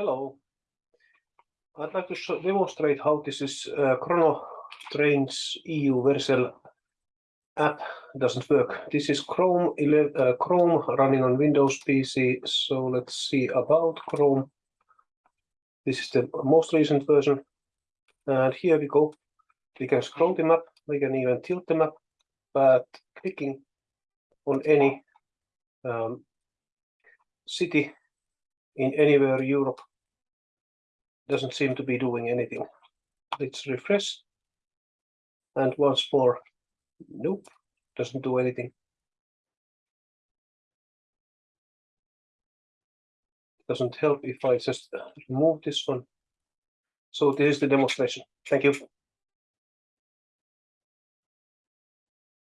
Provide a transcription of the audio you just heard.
Hello. I'd like to show, demonstrate how this is uh, Chrono Trains EU Vercel app doesn't work. This is Chrome 11, uh, Chrome running on Windows PC. So let's see about Chrome. This is the most recent version. And here we go. We can scroll the map. We can even tilt the map, but clicking on any um, city in anywhere Europe doesn't seem to be doing anything. Let's refresh. And once more, nope, doesn't do anything. Doesn't help if I just remove this one. So this is the demonstration. Thank you.